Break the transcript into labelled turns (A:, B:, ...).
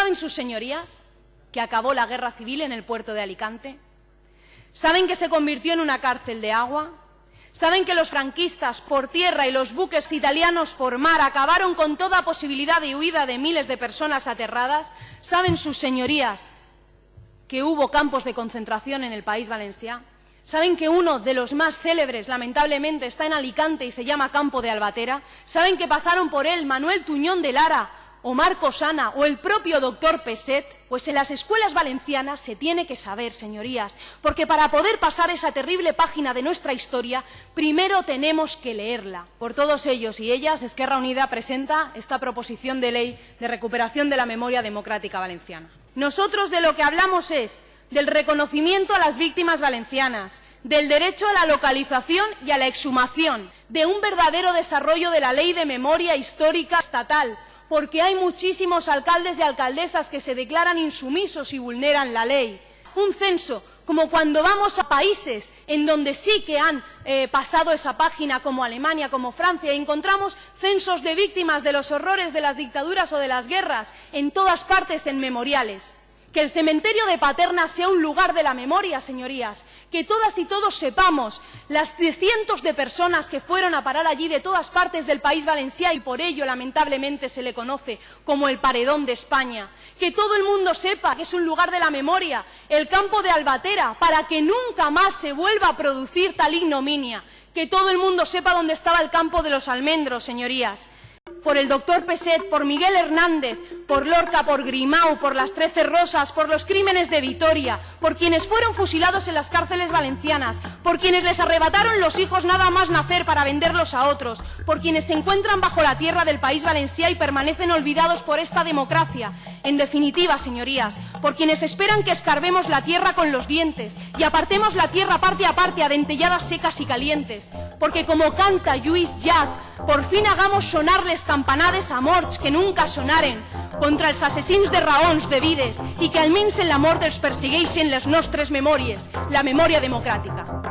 A: ¿Saben sus señorías que acabó la guerra civil en el puerto de Alicante? ¿Saben que se convirtió en una cárcel de agua? ¿Saben que los franquistas por tierra y los buques italianos por mar acabaron con toda posibilidad de huida de miles de personas aterradas? ¿Saben sus señorías que hubo campos de concentración en el país valenciano? ¿Saben que uno de los más célebres, lamentablemente, está en Alicante y se llama Campo de Albatera? ¿Saben que pasaron por él Manuel Tuñón de Lara, o Marco Sana o el propio doctor Peset, pues en las escuelas valencianas se tiene que saber, señorías, porque para poder pasar esa terrible página de nuestra historia, primero tenemos que leerla. Por todos ellos y ellas, Esquerra Unida presenta esta proposición de ley de recuperación de la memoria democrática valenciana. Nosotros de lo que hablamos es del reconocimiento a las víctimas valencianas, del derecho a la localización y a la exhumación, de un verdadero desarrollo de la ley de memoria histórica estatal, porque hay muchísimos alcaldes y alcaldesas que se declaran insumisos y vulneran la ley. Un censo, como cuando vamos a países en donde sí que han eh, pasado esa página, como Alemania, como Francia, y encontramos censos de víctimas de los horrores de las dictaduras o de las guerras en todas partes en memoriales. Que el cementerio de Paterna sea un lugar de la memoria, señorías. Que todas y todos sepamos las cientos de personas que fueron a parar allí de todas partes del país valenciano y por ello, lamentablemente, se le conoce como el paredón de España. Que todo el mundo sepa que es un lugar de la memoria, el campo de Albatera, para que nunca más se vuelva a producir tal ignominia. Que todo el mundo sepa dónde estaba el campo de los almendros, señorías por el doctor Peset, por Miguel Hernández, por Lorca, por Grimau, por las Trece Rosas, por los crímenes de Vitoria, por quienes fueron fusilados en las cárceles valencianas, por quienes les arrebataron los hijos nada más nacer para venderlos a otros, por quienes se encuentran bajo la tierra del país valenciano y permanecen olvidados por esta democracia. En definitiva, señorías, por quienes esperan que escarbemos la tierra con los dientes y apartemos la tierra parte a parte a dentelladas secas y calientes, porque como canta Lluís Jack, por fin hagamos sonarles campanades a morts que nunca sonaren contra els assassins de raons de vides i que almenys en la mort els persegueixen les nostres memòries, la memòria democràtica.